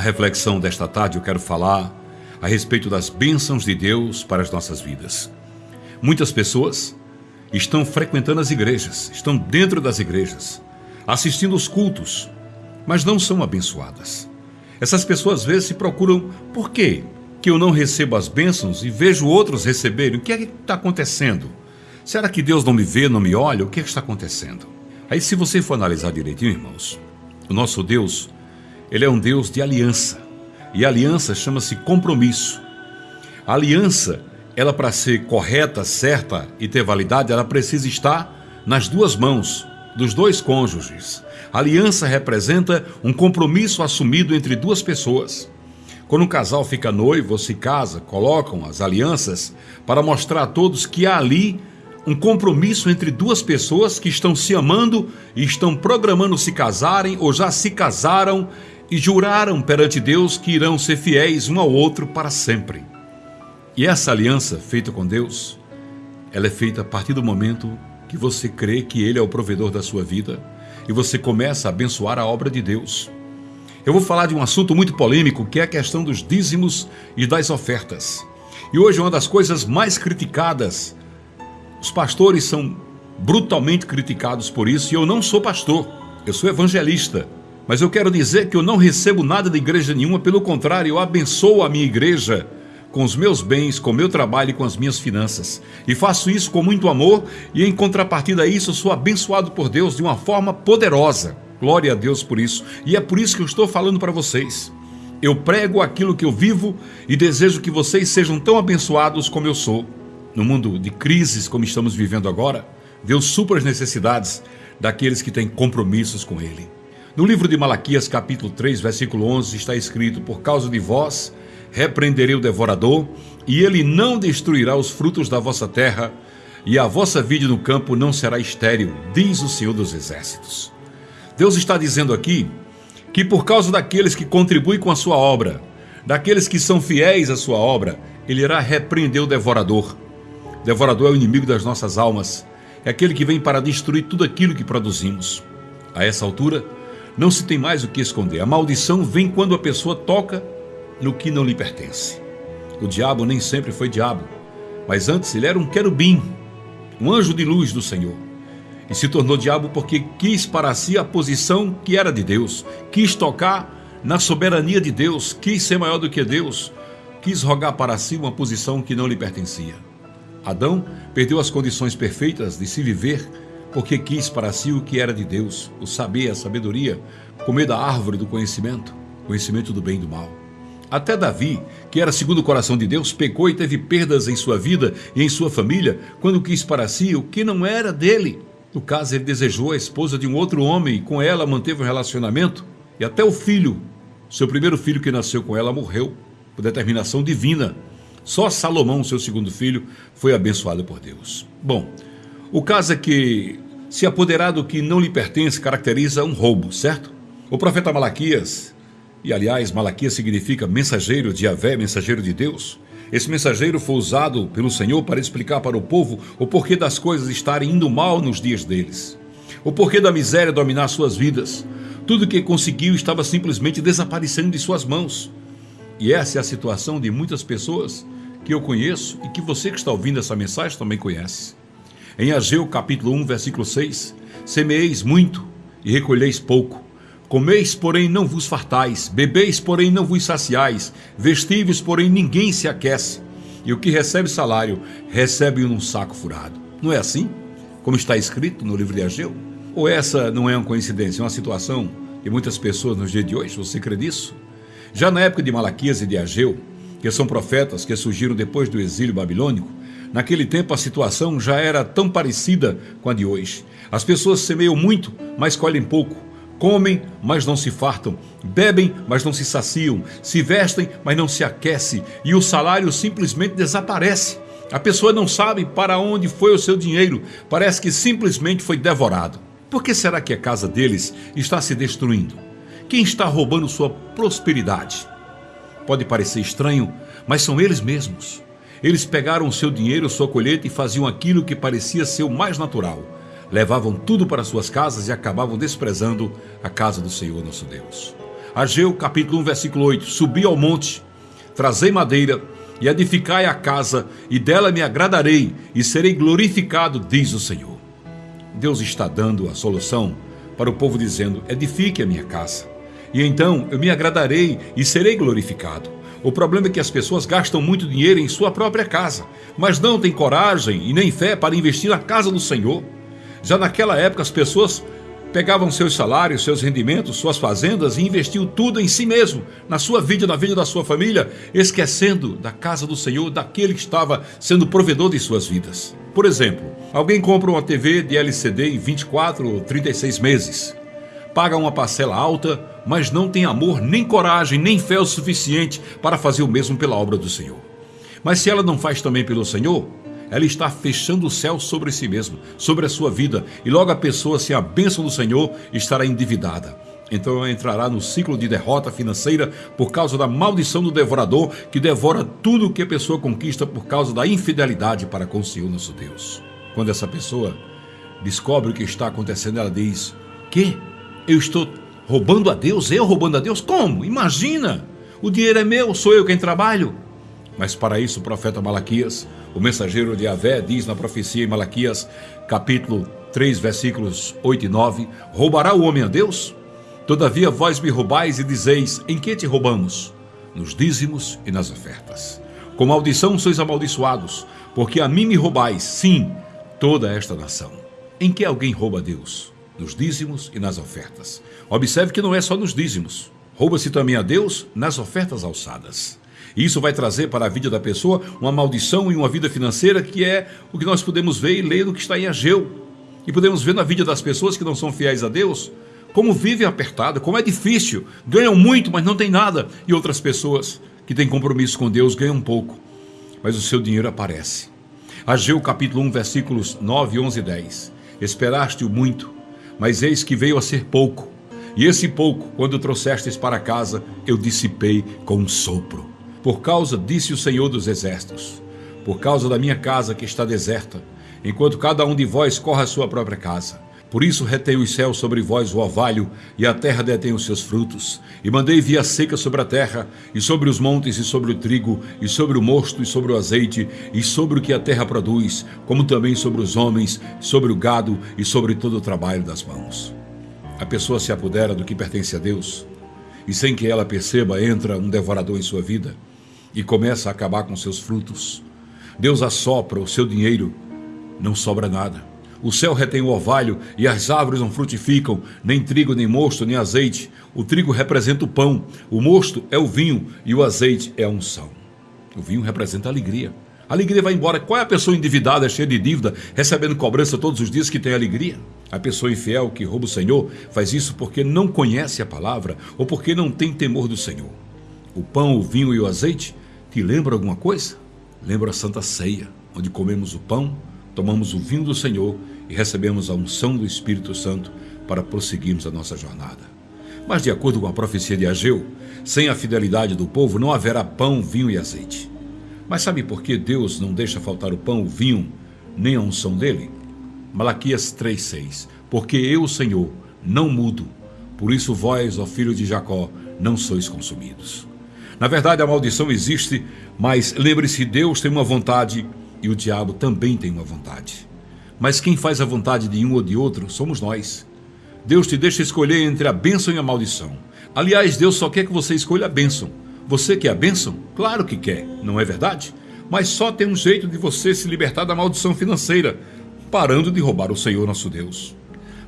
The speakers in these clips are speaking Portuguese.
Na reflexão desta tarde eu quero falar a respeito das bênçãos de Deus para as nossas vidas. Muitas pessoas estão frequentando as igrejas, estão dentro das igrejas, assistindo os cultos, mas não são abençoadas. Essas pessoas às vezes se procuram, por quê? Que eu não recebo as bênçãos e vejo outros receberem. O que é que está acontecendo? Será que Deus não me vê, não me olha? O que é que está acontecendo? Aí se você for analisar direitinho, irmãos, o nosso Deus, ele é um Deus de aliança. E aliança chama-se compromisso. A aliança, ela para ser correta, certa e ter validade, ela precisa estar nas duas mãos dos dois cônjuges. A aliança representa um compromisso assumido entre duas pessoas. Quando um casal fica noivo ou se casa, colocam as alianças para mostrar a todos que há ali um compromisso entre duas pessoas que estão se amando e estão programando se casarem ou já se casaram e juraram perante Deus que irão ser fiéis um ao outro para sempre. E essa aliança feita com Deus, ela é feita a partir do momento que você crê que Ele é o provedor da sua vida e você começa a abençoar a obra de Deus. Eu vou falar de um assunto muito polêmico que é a questão dos dízimos e das ofertas. E hoje uma das coisas mais criticadas, os pastores são brutalmente criticados por isso e eu não sou pastor, eu sou evangelista. Mas eu quero dizer que eu não recebo nada de igreja nenhuma, pelo contrário, eu abençoo a minha igreja com os meus bens, com o meu trabalho e com as minhas finanças. E faço isso com muito amor e em contrapartida a isso sou abençoado por Deus de uma forma poderosa. Glória a Deus por isso. E é por isso que eu estou falando para vocês. Eu prego aquilo que eu vivo e desejo que vocês sejam tão abençoados como eu sou. No mundo de crises como estamos vivendo agora, Deus supra as necessidades daqueles que têm compromissos com Ele. No livro de Malaquias, capítulo 3, versículo 11, está escrito: Por causa de vós repreenderei o devorador, e ele não destruirá os frutos da vossa terra, e a vossa vida no campo não será estéril, diz o Senhor dos Exércitos. Deus está dizendo aqui que por causa daqueles que contribuem com a sua obra, daqueles que são fiéis à sua obra, ele irá repreender o devorador. O devorador é o inimigo das nossas almas, é aquele que vem para destruir tudo aquilo que produzimos. A essa altura, não se tem mais o que esconder. A maldição vem quando a pessoa toca no que não lhe pertence. O diabo nem sempre foi diabo, mas antes ele era um querubim, um anjo de luz do Senhor. E se tornou diabo porque quis para si a posição que era de Deus, quis tocar na soberania de Deus, quis ser maior do que Deus, quis rogar para si uma posição que não lhe pertencia. Adão perdeu as condições perfeitas de se viver porque quis para si o que era de Deus, o saber, a sabedoria, comer da árvore do conhecimento, conhecimento do bem e do mal. Até Davi, que era segundo o coração de Deus, pecou e teve perdas em sua vida e em sua família quando quis para si o que não era dele. No caso, ele desejou a esposa de um outro homem e com ela manteve um relacionamento. E até o filho, seu primeiro filho que nasceu com ela, morreu por determinação divina. Só Salomão, seu segundo filho, foi abençoado por Deus. Bom, o caso é que se apoderar do que não lhe pertence caracteriza um roubo, certo? O profeta Malaquias, e aliás, Malaquias significa mensageiro de Yahvé, mensageiro de Deus. Esse mensageiro foi usado pelo Senhor para explicar para o povo o porquê das coisas estarem indo mal nos dias deles. O porquê da miséria dominar suas vidas. Tudo que conseguiu estava simplesmente desaparecendo de suas mãos. E essa é a situação de muitas pessoas que eu conheço e que você que está ouvindo essa mensagem também conhece. Em Ageu capítulo 1, versículo 6, semeeis muito e recolheis pouco. Comeis, porém, não vos fartais, bebeis, porém, não vos saciais, vestíveis, porém, ninguém se aquece. E o que recebe salário, recebe num saco furado. Não é assim? Como está escrito no livro de Ageu? Ou essa não é uma coincidência, é uma situação de muitas pessoas nos dias de hoje? Você crê nisso? Já na época de Malaquias e de Ageu, que são profetas que surgiram depois do exílio babilônico, Naquele tempo a situação já era tão parecida com a de hoje. As pessoas semeiam muito, mas colhem pouco. Comem, mas não se fartam. Bebem, mas não se saciam. Se vestem, mas não se aquecem. E o salário simplesmente desaparece. A pessoa não sabe para onde foi o seu dinheiro. Parece que simplesmente foi devorado. Por que será que a casa deles está se destruindo? Quem está roubando sua prosperidade? Pode parecer estranho, mas são eles mesmos. Eles pegaram o seu dinheiro, sua colheita e faziam aquilo que parecia ser o mais natural. Levavam tudo para suas casas e acabavam desprezando a casa do Senhor nosso Deus. Ageu capítulo 1, versículo 8: Subi ao monte, trazei madeira e edificai a casa, e dela me agradarei e serei glorificado, diz o Senhor. Deus está dando a solução para o povo, dizendo: Edifique a minha casa, e então eu me agradarei e serei glorificado. O problema é que as pessoas gastam muito dinheiro em sua própria casa, mas não têm coragem e nem fé para investir na casa do Senhor. Já naquela época, as pessoas pegavam seus salários, seus rendimentos, suas fazendas e investiam tudo em si mesmo, na sua vida, na vida da sua família, esquecendo da casa do Senhor, daquele que estava sendo provedor de suas vidas. Por exemplo, alguém compra uma TV de LCD em 24 ou 36 meses, paga uma parcela alta, mas não tem amor, nem coragem, nem fé o suficiente para fazer o mesmo pela obra do Senhor. Mas se ela não faz também pelo Senhor, ela está fechando o céu sobre si mesma, sobre a sua vida, e logo a pessoa, sem a bênção do Senhor, estará endividada. Então ela entrará no ciclo de derrota financeira por causa da maldição do devorador que devora tudo o que a pessoa conquista por causa da infidelidade para com o Senhor nosso Deus. Quando essa pessoa descobre o que está acontecendo, ela diz: Que? Eu estou roubando a Deus? Eu roubando a Deus? Como? Imagina! O dinheiro é meu, sou eu quem trabalho. Mas para isso o profeta Malaquias o mensageiro de Avé diz na profecia em Malaquias, capítulo 3, versículos 8 e 9: Roubará o homem a Deus? Todavia vós me roubais e dizeis: Em que te roubamos? Nos dízimos e nas ofertas. Com maldição sois amaldiçoados, porque a mim me roubais, sim, toda esta nação. Em que alguém rouba a Deus? Nos dízimos e nas ofertas. Observe que não é só nos dízimos. Rouba-se também a Deus nas ofertas alçadas. E isso vai trazer para a vida da pessoa uma maldição e uma vida financeira que é o que nós podemos ver e ler que está em Ageu. E podemos ver na vida das pessoas que não são fiéis a Deus, como vivem apertado, como é difícil, ganham muito, mas não tem nada. E outras pessoas que têm compromisso com Deus ganham pouco, mas o seu dinheiro aparece. Ageu capítulo 1, versículos 9, 11 e 10. Esperaste-o muito, mas eis que veio a ser pouco. E esse pouco, quando trouxestes para casa, eu dissipei com um sopro. Por causa, disse o Senhor dos Exércitos, por causa da minha casa que está deserta, enquanto cada um de vós corre a sua própria casa. Por isso retei os céus sobre vós o orvalho, e a terra detém os seus frutos. E mandei via seca sobre a terra, e sobre os montes, e sobre o trigo, e sobre o mosto, e sobre o azeite, e sobre o que a terra produz, como também sobre os homens, sobre o gado, e sobre todo o trabalho das mãos. A pessoa se apodera do que pertence a Deus, e sem que ela perceba, entra um devorador em sua vida e começa a acabar com seus frutos. Deus assopra o seu dinheiro, não sobra nada. O céu retém o orvalho e as árvores não frutificam, nem trigo, nem mosto, nem azeite. O trigo representa o pão, o mosto é o vinho e o azeite é a unção. O vinho representa a alegria. A alegria vai embora. Qual é a pessoa endividada, cheia de dívida, recebendo cobrança todos os dias que tem alegria? A pessoa infiel que rouba o Senhor faz isso porque não conhece a palavra ou porque não tem temor do Senhor. O pão, o vinho e o azeite te lembra alguma coisa? Lembra a Santa Ceia, onde comemos o pão, tomamos o vinho do Senhor e recebemos a unção do Espírito Santo para prosseguirmos a nossa jornada. Mas, de acordo com a profecia de Ageu, sem a fidelidade do povo não haverá pão, vinho e azeite. Mas sabe por que Deus não deixa faltar o pão, o vinho, nem a unção dele? Malaquias 3,6 Porque eu, Senhor, não mudo, por isso vós, ó filho de Jacó, não sois consumidos. Na verdade, a maldição existe, mas lembre-se: Deus tem uma vontade e o diabo também tem uma vontade. Mas quem faz a vontade de um ou de outro somos nós. Deus te deixa escolher entre a bênção e a maldição. Aliás, Deus só quer que você escolha a bênção. Você quer a bênção? Claro que quer, não é verdade? Mas só tem um jeito de você se libertar da maldição financeira, parando de roubar o Senhor nosso Deus.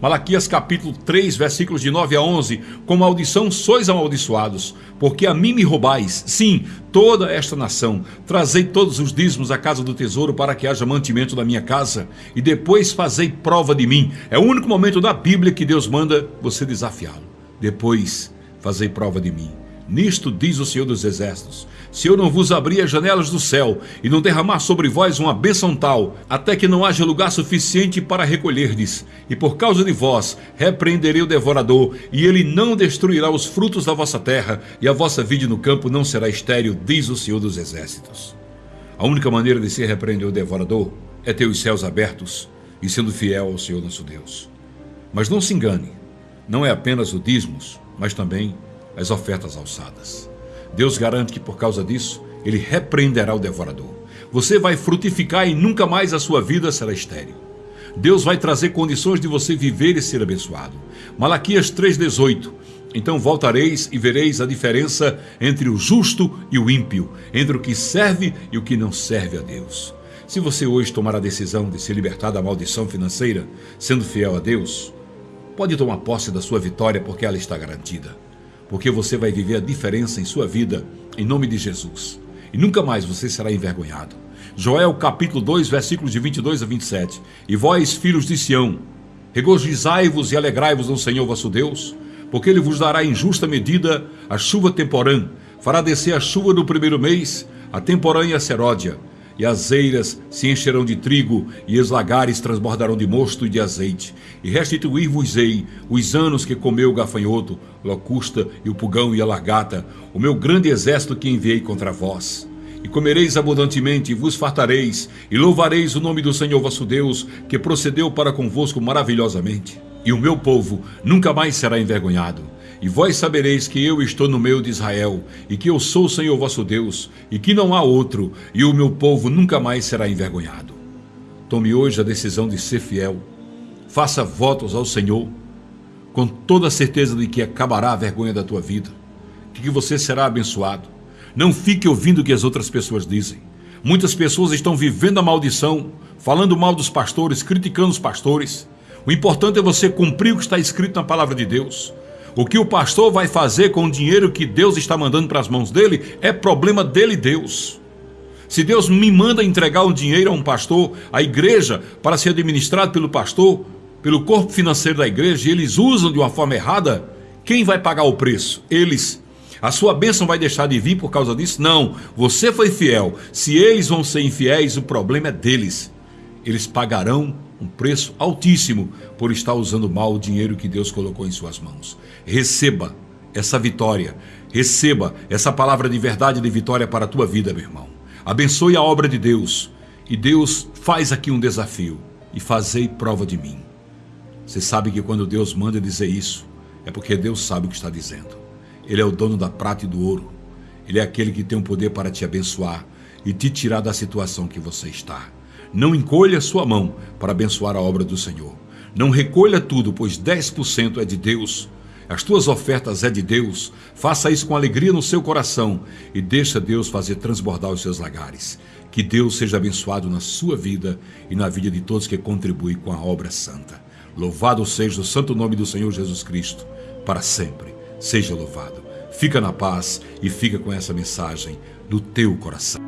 Malaquias capítulo 3, versículos de 9 a 11: Com maldição sois amaldiçoados, porque a mim me roubais, sim, toda esta nação. Trazei todos os dízimos à casa do tesouro para que haja mantimento na minha casa, e depois fazei prova de mim. É o único momento da Bíblia que Deus manda você desafiá-lo. Depois fazei prova de mim. Nisto diz o Senhor dos Exércitos: se eu não vos abrir as janelas do céu e não derramar sobre vós uma bênção tal, até que não haja lugar suficiente para recolherdes, e por causa de vós repreenderei o devorador, e ele não destruirá os frutos da vossa terra, e a vossa vida no campo não será estéril, diz o Senhor dos Exércitos. A única maneira de se repreender o devorador é ter os céus abertos e sendo fiel ao Senhor nosso Deus. Mas não se engane, não é apenas o dízimos, mas também as ofertas alçadas. Deus garante que por causa disso, ele repreenderá o devorador. Você vai frutificar e nunca mais a sua vida será estéril. Deus vai trazer condições de você viver e ser abençoado. Malaquias 3,18 Então voltareis e vereis a diferença entre o justo e o ímpio, entre o que serve e o que não serve a Deus. Se você hoje tomar a decisão de se libertar da maldição financeira, sendo fiel a Deus, pode tomar posse da sua vitória porque ela está garantida. Porque você vai viver a diferença em sua vida, em nome de Jesus. E nunca mais você será envergonhado. Joel capítulo 2, versículos de 22 a 27. E vós, filhos de Sião, regozijai-vos e alegrai-vos no Senhor vosso Deus, porque ele vos dará em justa medida a chuva temporã, fará descer a chuva no primeiro mês, a temporã e a seródia e as eiras se encherão de trigo, e os lagares transbordarão de mosto e de azeite. E restituir-vos-ei os anos que comeu o gafanhoto, locusta e o pugão e a largata, o meu grande exército que enviei contra vós. E comereis abundantemente, e vos fartareis, e louvareis o nome do Senhor vosso Deus, que procedeu para convosco maravilhosamente. E o meu povo nunca mais será envergonhado e vós sabereis que eu estou no meio de Israel, e que eu sou o Senhor vosso Deus, e que não há outro, e o meu povo nunca mais será envergonhado. Tome hoje a decisão de ser fiel. Faça votos ao Senhor, com toda a certeza de que acabará a vergonha da tua vida, de que você será abençoado. Não fique ouvindo o que as outras pessoas dizem. Muitas pessoas estão vivendo a maldição, falando mal dos pastores, criticando os pastores. O importante é você cumprir o que está escrito na palavra de Deus. O que o pastor vai fazer com o dinheiro que Deus está mandando para as mãos dele é problema dele, Deus. Se Deus me manda entregar um dinheiro a um pastor, a igreja, para ser administrado pelo pastor, pelo corpo financeiro da igreja, e eles usam de uma forma errada, quem vai pagar o preço? Eles. A sua bênção vai deixar de vir por causa disso? Não. Você foi fiel. Se eles vão ser infiéis, o problema é deles. Eles pagarão um preço altíssimo por estar usando mal o dinheiro que Deus colocou em suas mãos. Receba essa vitória, receba essa palavra de verdade e de vitória para a tua vida, meu irmão. Abençoe a obra de Deus e Deus faz aqui um desafio e fazei prova de mim. Você sabe que quando Deus manda dizer isso, é porque Deus sabe o que está dizendo. Ele é o dono da prata e do ouro. Ele é aquele que tem o poder para te abençoar e te tirar da situação que você está. Não encolha sua mão para abençoar a obra do Senhor. Não recolha tudo, pois 10% é de Deus. As tuas ofertas é de Deus. Faça isso com alegria no seu coração e deixa Deus fazer transbordar os seus lagares. Que Deus seja abençoado na sua vida e na vida de todos que contribuem com a obra santa. Louvado seja o santo nome do Senhor Jesus Cristo, para sempre. Seja louvado. Fica na paz e fica com essa mensagem no teu coração.